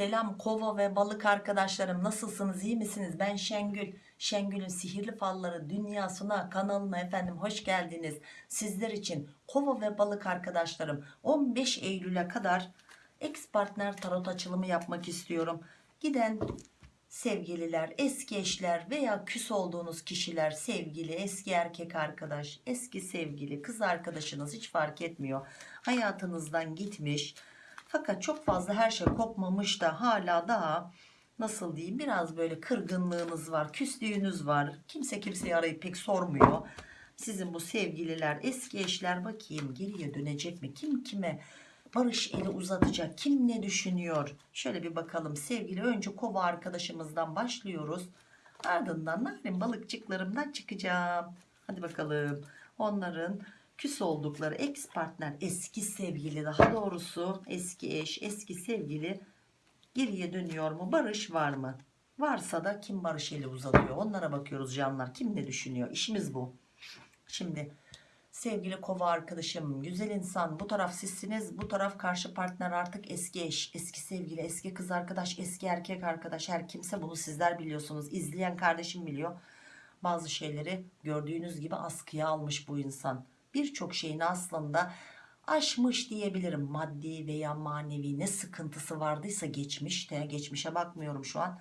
Selam kova ve balık arkadaşlarım nasılsınız? İyi misiniz? Ben Şengül. Şengül'ün sihirli falları dünyasına kanalına efendim hoş geldiniz. Sizler için kova ve balık arkadaşlarım 15 Eylül'e kadar ex partner tarot açılımı yapmak istiyorum. Giden sevgililer eski eşler veya küs olduğunuz kişiler sevgili eski erkek arkadaş eski sevgili kız arkadaşınız hiç fark etmiyor. Hayatınızdan gitmiş fakat çok fazla her şey kopmamış da hala daha nasıl diyeyim biraz böyle kırgınlığınız var, küslüğünüz var. Kimse kimseyi arayıp pek sormuyor. Sizin bu sevgililer, eski eşler bakayım geriye dönecek mi? Kim kime barış eli uzatacak? Kim ne düşünüyor? Şöyle bir bakalım sevgili. Önce kova arkadaşımızdan başlıyoruz. Ardından narin balıkçıklarımdan çıkacağım. Hadi bakalım. Onların küs oldukları ex partner eski sevgili daha doğrusu eski eş eski sevgili geriye dönüyor mu? Barış var mı? Varsa da kim barış eli uzatıyor? Onlara bakıyoruz canlar. Kim ne düşünüyor? İşimiz bu. Şimdi sevgili kova arkadaşım güzel insan bu taraf sizsiniz bu taraf karşı partner artık eski eş eski sevgili eski kız arkadaş eski erkek arkadaş. Her kimse bunu sizler biliyorsunuz. İzleyen kardeşim biliyor. Bazı şeyleri gördüğünüz gibi askıya almış bu insan birçok şeyini aslında aşmış diyebilirim. Maddi veya manevi ne sıkıntısı vardıysa geçmişte geçmişe bakmıyorum şu an.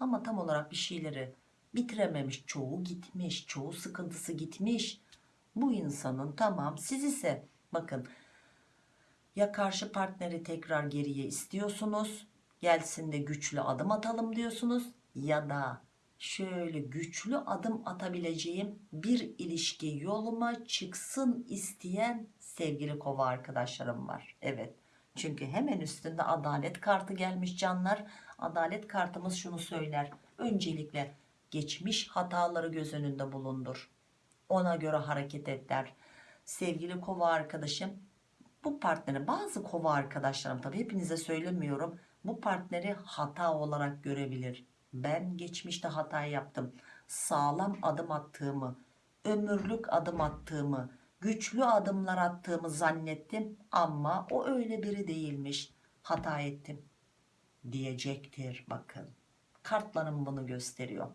Ama tam olarak bir şeyleri bitirememiş çoğu gitmiş çoğu sıkıntısı gitmiş. Bu insanın tamam siz ise bakın ya karşı partneri tekrar geriye istiyorsunuz gelsin de güçlü adım atalım diyorsunuz ya da şöyle güçlü adım atabileceğim bir ilişki yoluma çıksın isteyen sevgili kova arkadaşlarım var. Evet çünkü hemen üstünde adalet kartı gelmiş canlar. Adalet kartımız şunu söyler. Öncelikle geçmiş hataları göz önünde bulundur. Ona göre hareket et der. Sevgili kova arkadaşım bu partneri bazı kova arkadaşlarım tabi hepinize söylemiyorum. Bu partneri hata olarak görebilir ben geçmişte hata yaptım. Sağlam adım attığımı ömürlük adım attığımı güçlü adımlar attığımı zannettim ama o öyle biri değilmiş. Hata ettim diyecektir bakın. Kartlarım bunu gösteriyor.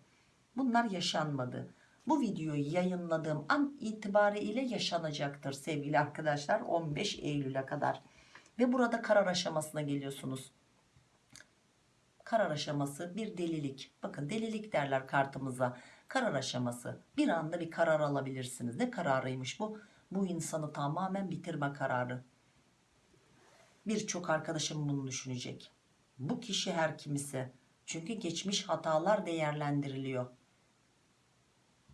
Bunlar yaşanmadı. Bu videoyu yayınladığım an itibariyle yaşanacaktır sevgili arkadaşlar 15 Eylül'e kadar. Ve burada karar aşamasına geliyorsunuz karar aşaması bir delilik. Bakın delilik derler kartımıza. Karar aşaması. Bir anda bir karar alabilirsiniz. Ne kararıymış bu? Bu insanı tamamen bitirme kararı. Birçok arkadaşım bunu düşünecek. Bu kişi her kimse çünkü geçmiş hatalar değerlendiriliyor.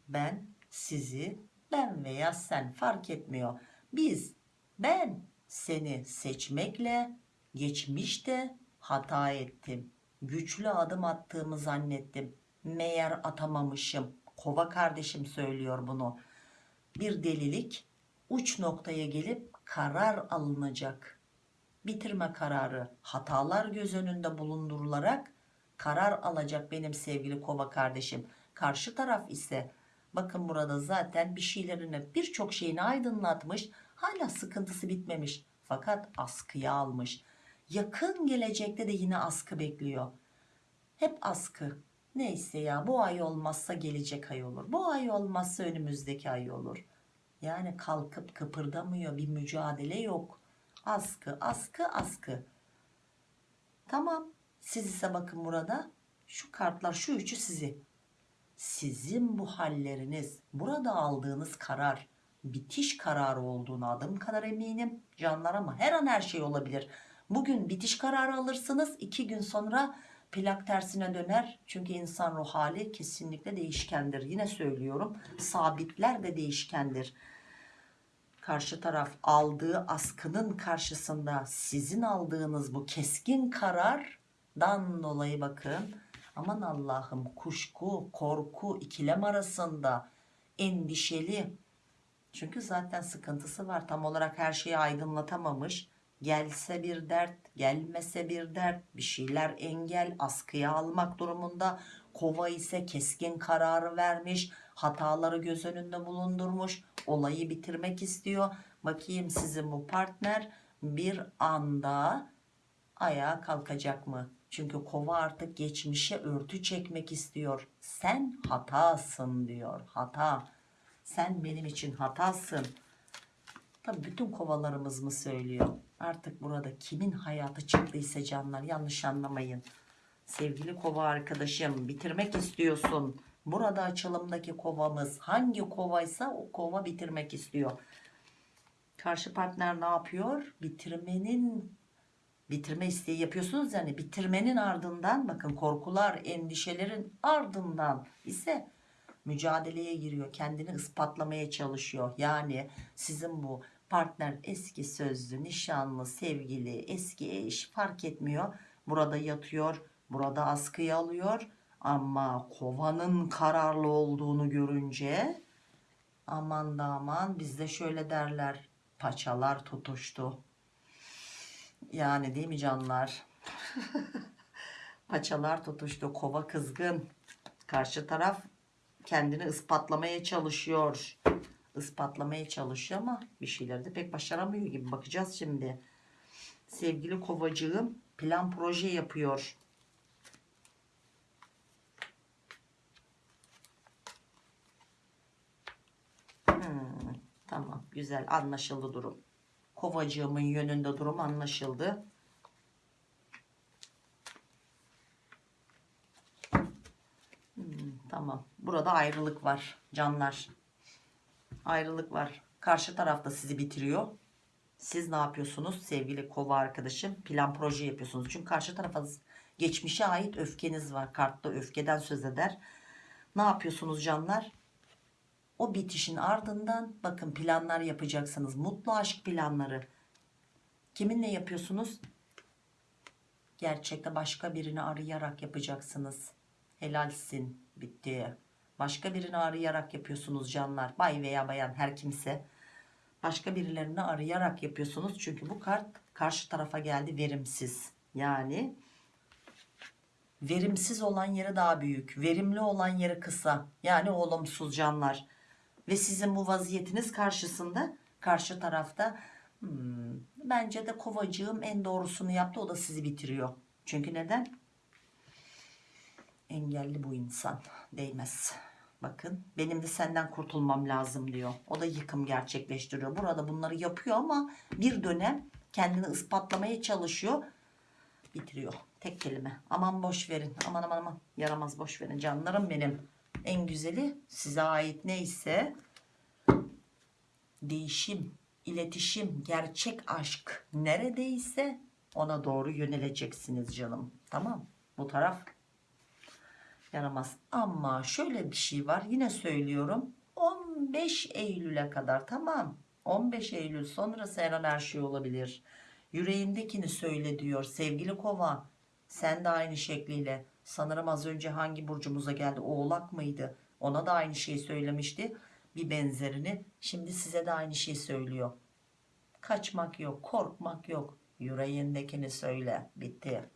Ben sizi ben veya sen fark etmiyor. Biz ben seni seçmekle geçmişte hata ettim güçlü adım attığımı zannettim. Meğer atamamışım. Kova kardeşim söylüyor bunu. Bir delilik uç noktaya gelip karar alınacak. Bitirme kararı. Hatalar göz önünde bulundurularak karar alacak benim sevgili kova kardeşim. Karşı taraf ise bakın burada zaten bir şeylerini birçok şeyini aydınlatmış hala sıkıntısı bitmemiş. Fakat askıya almış yakın gelecekte de yine askı bekliyor. Hep askı. Neyse ya bu ay olmazsa gelecek ay olur. Bu ay olmazsa önümüzdeki ay olur. Yani kalkıp kıpırdamıyor bir mücadele yok. Askı askı askı. Tamam siz ise bakın burada şu kartlar şu üçü sizi sizin bu halleriniz burada aldığınız karar bitiş kararı olduğunu adım kadar eminim canlar ama her an her şey olabilir bugün bitiş kararı alırsınız iki gün sonra plak tersine döner. Çünkü insan ruh hali kesinlikle değişkendir. Yine söylüyorum sabitler de değişkendir. Karşı taraf aldığı askının karşısında sizin aldığınız bu keskin karardan dolayı bakın aman Allah'ım kuşku korku ikilem arasında endişeli. Çünkü zaten sıkıntısı var. Tam olarak her şeyi aydınlatamamış gelse bir dert gelmese bir dert bir şeyler engel askıya almak durumunda kova ise keskin kararı vermiş hataları göz önünde bulundurmuş olayı bitirmek istiyor bakayım sizin bu partner bir anda ayağa kalkacak mı Çünkü kova artık geçmişe örtü çekmek istiyor. Sen hatasın diyor. Hata. Sen benim için hatasın. Tabii bütün kovalarımız mı söylüyor? Artık burada kimin hayatı çıktıysa canlar yanlış anlamayın. Sevgili kova arkadaşım bitirmek istiyorsun. Burada açılımdaki kovamız hangi kovaysa o kova bitirmek istiyor. Karşı partner ne yapıyor? Bitirmenin bitirme isteği yapıyorsunuz yani bitirmenin ardından bakın korkular, endişelerin ardından ise mücadeleye giriyor. Kendini ispatlamaya çalışıyor. Yani sizin bu partner eski sözlü, nişanlı, sevgili, eski eş fark etmiyor. Burada yatıyor, burada askıya alıyor. Ama kovanın kararlı olduğunu görünce aman da aman bizde şöyle derler paçalar tutuştu. Yani değil mi canlar? paçalar tutuştu. Kova kızgın. Karşı taraf kendini ispatlamaya çalışıyor. Ispatlamaya çalışıyor ama bir şeyleri de pek başaramıyor gibi. Bakacağız şimdi. Sevgili kovacığım plan proje yapıyor. Hmm, tamam güzel anlaşıldı durum. Kovacığımın yönünde durum anlaşıldı. Hmm, tamam. Burada ayrılık var canlar. Ayrılık var. Karşı tarafta sizi bitiriyor. Siz ne yapıyorsunuz sevgili kova arkadaşım? Plan proje yapıyorsunuz. Çünkü karşı tarafa geçmişe ait öfkeniz var. Kartta öfkeden söz eder. Ne yapıyorsunuz canlar? O bitişin ardından bakın planlar yapacaksınız. Mutlu aşk planları. Kiminle yapıyorsunuz? Gerçekte başka birini arayarak yapacaksınız. Helalsin bitti. Başka birini arayarak yapıyorsunuz canlar. Bay veya bayan her kimse. Başka birilerini arayarak yapıyorsunuz. Çünkü bu kart karşı tarafa geldi verimsiz. Yani verimsiz olan yeri daha büyük. Verimli olan yeri kısa. Yani olumsuz canlar. Ve sizin bu vaziyetiniz karşısında karşı tarafta hmm, bence de kovacığım en doğrusunu yaptı. O da sizi bitiriyor. Çünkü neden? Engelli bu insan. Değmez. Bakın benim de senden kurtulmam lazım diyor. O da yıkım gerçekleştiriyor. Burada bunları yapıyor ama bir dönem kendini ispatlamaya çalışıyor. Bitiriyor. Tek kelime. Aman boş verin. Aman aman aman. Yaramaz boş verin. Canlarım benim. En güzeli size ait neyse değişim, iletişim, gerçek aşk neredeyse ona doğru yöneleceksiniz canım. Tamam. Bu taraf yaramaz. Ama şöyle bir şey var. Yine söylüyorum. 15 Eylül'e kadar tamam. 15 Eylül sonrası her an her şey olabilir. Yüreğindekini söyle diyor sevgili kova. Sen de aynı şekliyle. Sanırım az önce hangi burcumuza geldi? Oğlak mıydı? Ona da aynı şeyi söylemişti. Bir benzerini. Şimdi size de aynı şeyi söylüyor. Kaçmak yok, korkmak yok. Yüreğindekini söyle. Bitti.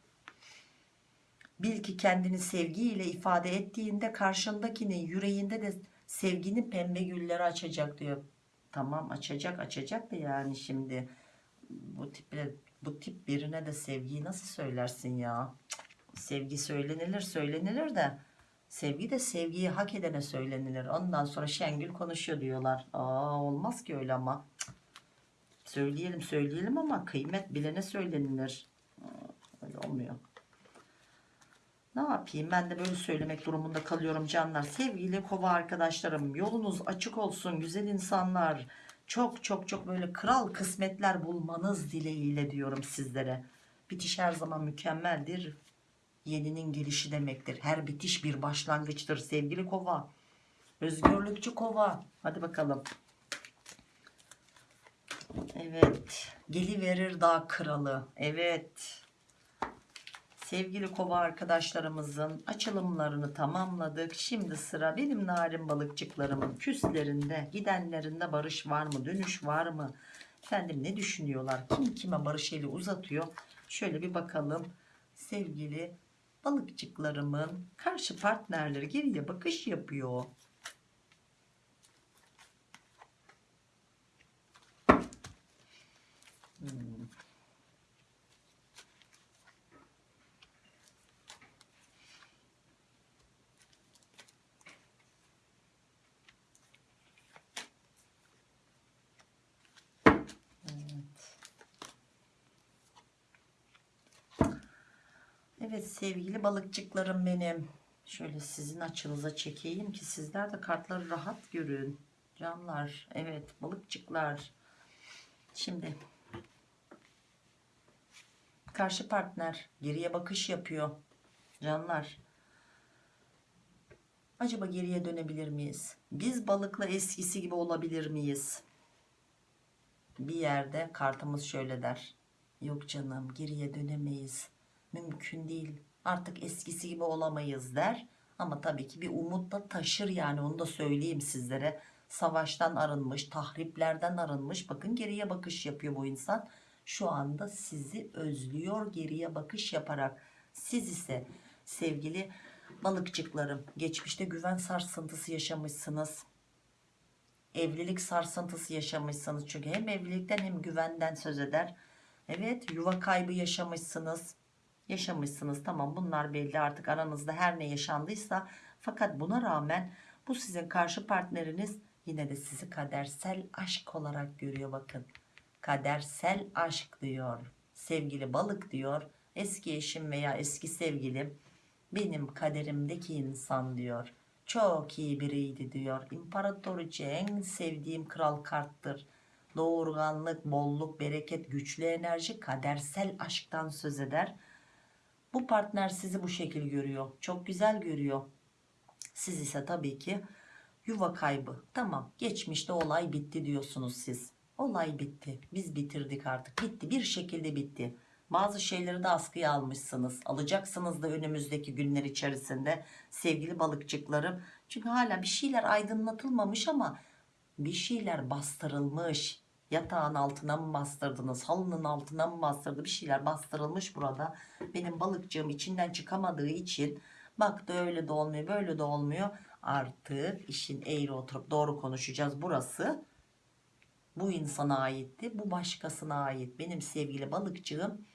Bil ki kendini sevgiyle ifade ettiğinde karşındakinin yüreğinde de sevginin pembe gülleri açacak diyor. Tamam açacak açacak da yani şimdi bu tiple bu tip birine de sevgiyi nasıl söylersin ya? Sevgi söylenilir söylenilir de sevgi de sevgiyi hak edene söylenilir. Ondan sonra Şengül konuşuyor diyorlar. Aa olmaz ki öyle ama. Söyleyelim söyleyelim ama kıymet bilene söylenilir. Öyle olmuyor. Ne yapayım ben de böyle söylemek durumunda kalıyorum canlar. Sevgili kova arkadaşlarım yolunuz açık olsun güzel insanlar. Çok çok çok böyle kral kısmetler bulmanız dileğiyle diyorum sizlere. Bitiş her zaman mükemmeldir. Yeninin gelişi demektir. Her bitiş bir başlangıçtır sevgili kova. Özgürlükçü kova. Hadi bakalım. Evet. Geliverir dağ kralı. Evet. Sevgili kova arkadaşlarımızın açılımlarını tamamladık. Şimdi sıra benim narin balıkçıklarımın küslerinde, gidenlerinde barış var mı, dönüş var mı? Efendim ne düşünüyorlar? Kim kime barış eli uzatıyor? Şöyle bir bakalım. Sevgili balıkçıklarımın karşı partnerleri geriye bakış yapıyor. Hmm. Evet sevgili balıkçıklarım benim. Şöyle sizin açınıza çekeyim ki sizler de kartları rahat görün. Canlar evet balıkçıklar. Şimdi karşı partner geriye bakış yapıyor. Canlar acaba geriye dönebilir miyiz? Biz balıkla eskisi gibi olabilir miyiz? Bir yerde kartımız şöyle der. Yok canım geriye dönemeyiz. Mümkün değil. Artık eskisi gibi olamayız der. Ama tabii ki bir umut da taşır yani onu da söyleyeyim sizlere. Savaştan arınmış, tahriplerden arınmış. Bakın geriye bakış yapıyor bu insan. Şu anda sizi özlüyor geriye bakış yaparak. Siz ise sevgili balıkçıklarım geçmişte güven sarsıntısı yaşamışsınız evlilik sarsıntısı yaşamışsınız çünkü hem evlilikten hem güvenden söz eder evet yuva kaybı yaşamışsınız yaşamışsınız. Tamam bunlar belli. Artık aranızda her ne yaşandıysa fakat buna rağmen bu sizin karşı partneriniz yine de sizi kadersel aşk olarak görüyor bakın. Kadersel aşk diyor sevgili balık diyor eski eşim veya eski sevgilim benim kaderimdeki insan diyor. Çok iyi biriydi diyor. İmparatoriçe en sevdiğim kral karttır. Doğurganlık bolluk bereket güçlü enerji kadersel aşktan söz eder bu partner sizi bu şekil görüyor. Çok güzel görüyor. Siz ise tabii ki yuva kaybı. Tamam geçmişte olay bitti diyorsunuz siz. Olay bitti. Biz bitirdik artık. Bitti bir şekilde bitti. Bazı şeyleri de askıya almışsınız. Alacaksınız da önümüzdeki günler içerisinde sevgili balıkçıklarım. Çünkü hala bir şeyler aydınlatılmamış ama bir şeyler bastırılmış yatağın altına mı bastırdınız halının altına mı bastırdı? Bir şeyler bastırılmış burada. Benim balıkçığım içinden çıkamadığı için baktı öyle de olmuyor böyle de olmuyor. Artık işin eğri oturup doğru konuşacağız. Burası bu insana aitti bu başkasına ait. Benim sevgili balıkçığım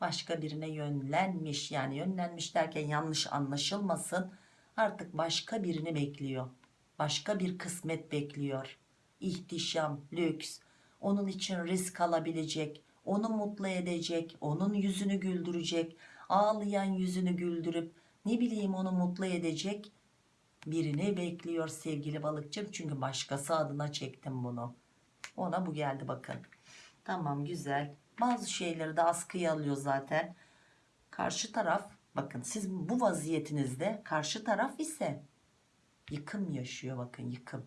başka birine yönlenmiş yani yönlenmiş derken yanlış anlaşılmasın. Artık başka birini bekliyor. Başka bir kısmet bekliyor. İhtişam lüks onun için risk alabilecek onu mutlu edecek onun yüzünü güldürecek ağlayan yüzünü güldürüp ne bileyim onu mutlu edecek birini bekliyor sevgili balıkçım. Çünkü başkası adına çektim bunu. Ona bu geldi bakın. Tamam güzel. Bazı şeyleri de askıya alıyor zaten. Karşı taraf bakın siz bu vaziyetinizde karşı taraf ise yıkım yaşıyor bakın yıkım.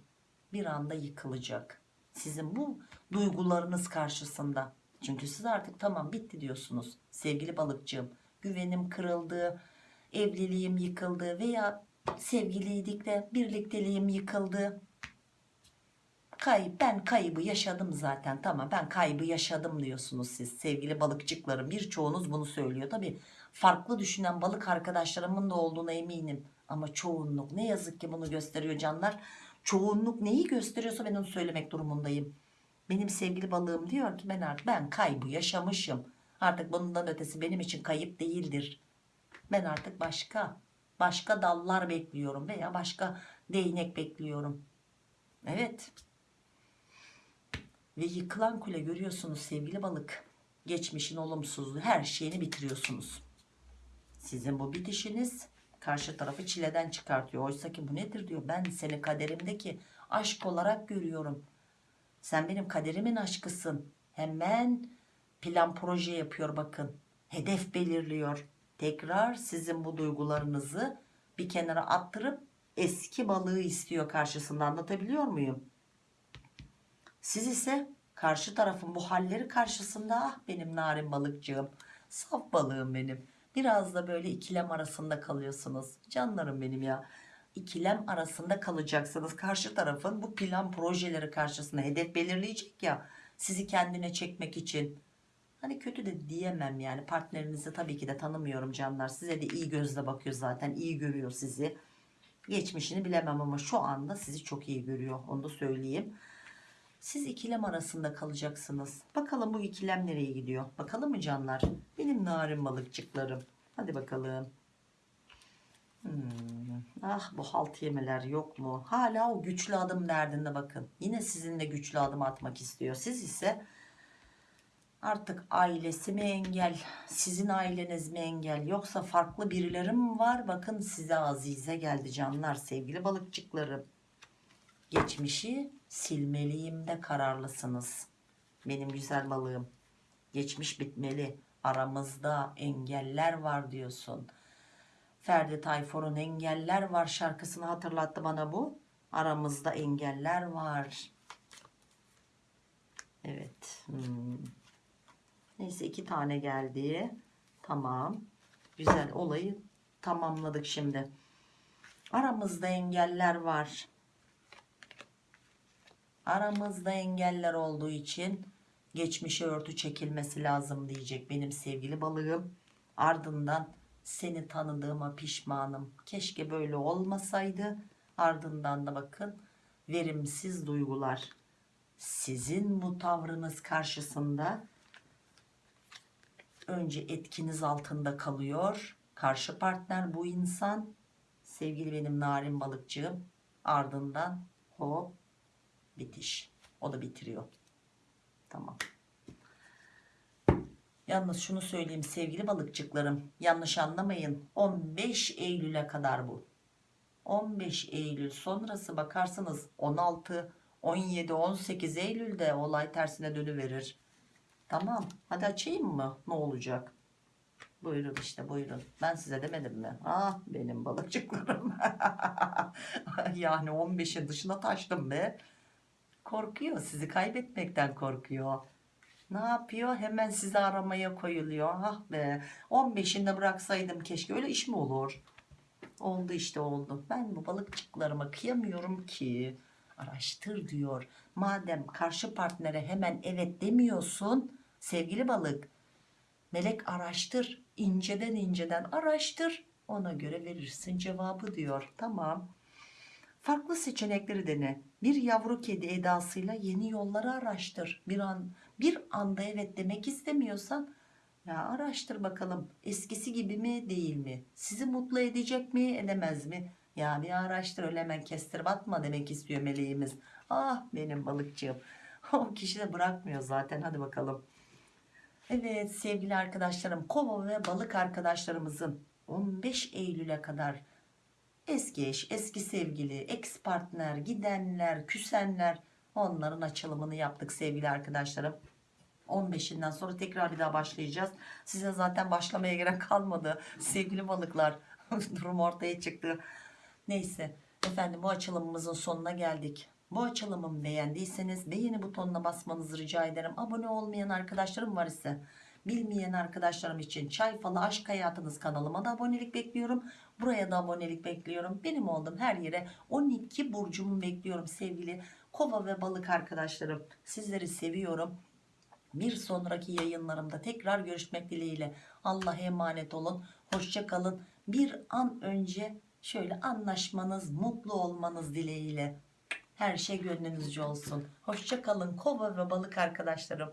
Bir anda yıkılacak sizin bu duygularınız karşısında. Çünkü siz artık tamam bitti diyorsunuz. Sevgili balıkçığım güvenim kırıldı evliliğim yıkıldı veya sevgiliydik de birlikteliğim yıkıldı. Kayıp ben kaybı yaşadım zaten. Tamam ben kaybı yaşadım diyorsunuz siz. Sevgili balıkçıklarım birçoğunuz bunu söylüyor. Tabi farklı düşünen balık arkadaşlarımın da olduğuna eminim. Ama çoğunluk ne yazık ki bunu gösteriyor canlar çoğunluk neyi gösteriyorsa ben onu söylemek durumundayım. Benim sevgili balığım diyor ki ben artık ben kaybı yaşamışım. Artık bundan ötesi benim için kayıp değildir. Ben artık başka başka dallar bekliyorum veya başka değnek bekliyorum. Evet. Ve yıkılan kule görüyorsunuz sevgili balık. Geçmişin olumsuzluğu her şeyini bitiriyorsunuz. Sizin bu bitişiniz karşı tarafı çileden çıkartıyor. Oysa ki bu nedir diyor. Ben seni kaderimdeki aşk olarak görüyorum. Sen benim kaderimin aşkısın. Hemen plan proje yapıyor bakın. Hedef belirliyor. Tekrar sizin bu duygularınızı bir kenara attırıp eski balığı istiyor karşısında. Anlatabiliyor muyum? Siz ise karşı tarafın bu halleri karşısında. Ah benim narin balıkçığım, saf balığım benim. Biraz da böyle ikilem arasında kalıyorsunuz. Canlarım benim ya. İkilem arasında kalacaksınız. Karşı tarafın bu plan projeleri karşısında hedef belirleyecek ya. Sizi kendine çekmek için. Hani kötü de diyemem yani. Partnerinizi tabii ki de tanımıyorum canlar. Size de iyi gözle bakıyor zaten. iyi görüyor sizi. Geçmişini bilemem ama şu anda sizi çok iyi görüyor. Onu da söyleyeyim. Siz ikilem arasında kalacaksınız. Bakalım bu ikilem nereye gidiyor? Bakalım mı canlar? Benim narin balıkçıklarım. Hadi bakalım. Hmm. Ah bu halt yemeler yok mu? Hala o güçlü adım derdinde bakın. Yine sizinle güçlü adım atmak istiyor. Siz ise Artık ailesi mi engel, sizin aileniz mi engel yoksa farklı birileri mi var? Bakın size azize geldi canlar sevgili balıkçıklarım. Geçmişi silmeliyim de kararlısınız. Benim güzel balığım. Geçmiş bitmeli. Aramızda engeller var diyorsun. Ferdi Tayfur'un engeller var şarkısını hatırlattı bana bu. Aramızda engeller var. Evet. Hmm. Neyse iki tane geldi. Tamam. Güzel olayı tamamladık şimdi. Aramızda engeller var. Aramızda engeller olduğu için geçmişe örtü çekilmesi lazım diyecek benim sevgili balığım. Ardından seni tanıdığıma pişmanım. Keşke böyle olmasaydı. Ardından da bakın verimsiz duygular. Sizin bu tavrınız karşısında önce etkiniz altında kalıyor. Karşı partner bu insan. Sevgili benim narin balıkçığım. Ardından hop bitiş. O da bitiriyor. Tamam. Yalnız şunu söyleyeyim sevgili balıkçıklarım. Yanlış anlamayın. 15 Eylül'e kadar bu. 15 Eylül sonrası bakarsınız 16, 17, 18 Eylül'de olay tersine dönüverir. Tamam. Hadi açayım mı? Ne olacak? Buyurun işte buyurun. Ben size demedim mi? Ah benim balıkçıklarım. yani 15'in dışına taştım be. Korkuyor. Sizi kaybetmekten korkuyor. Ne yapıyor? Hemen sizi aramaya koyuluyor. Ah be. 15'inde bıraksaydım keşke. Öyle iş mi olur? Oldu işte oldu. Ben bu balıkçıklarıma kıyamıyorum ki. Araştır diyor. Madem karşı partnere hemen evet demiyorsun sevgili balık. Melek araştır. inceden inceden araştır. Ona göre verirsin cevabı diyor. Tamam. Farklı seçenekleri dene. Bir yavru kedi edasıyla yeni yolları araştır. Bir an bir anda evet demek istemiyorsan ya araştır bakalım eskisi gibi mi değil mi? Sizi mutlu edecek mi edemez mi? Ya bir araştır öyle hemen kestir batma demek istiyor meleğimiz. Ah benim balıkçığım. O kişi de bırakmıyor zaten hadi bakalım. Evet sevgili arkadaşlarım kova ve balık arkadaşlarımızın 15 Eylül'e kadar eski eş, eski sevgili, ex partner, gidenler, küsenler onların açılımını yaptık sevgili arkadaşlarım. 15'inden sonra tekrar bir daha başlayacağız. Size zaten başlamaya gerek kalmadı. Sevgili balıklar durum ortaya çıktı. Neyse efendim bu açılımımızın sonuna geldik. Bu açılımımı beğendiyseniz beğeni butonuna basmanızı rica ederim. Abone olmayan arkadaşlarım var ise bilmeyen arkadaşlarım için Çay Falı Aşk Hayatınız kanalıma da abonelik bekliyorum. Buraya da abonelik bekliyorum. Benim olduğum her yere 12 burcumu bekliyorum sevgili kova ve balık arkadaşlarım. Sizleri seviyorum. Bir sonraki yayınlarımda tekrar görüşmek dileğiyle. Allah'a emanet olun. Hoşça kalın. Bir an önce şöyle anlaşmanız, mutlu olmanız dileğiyle. Her şey gönlünüzce olsun. Hoşça kalın kova ve balık arkadaşlarım.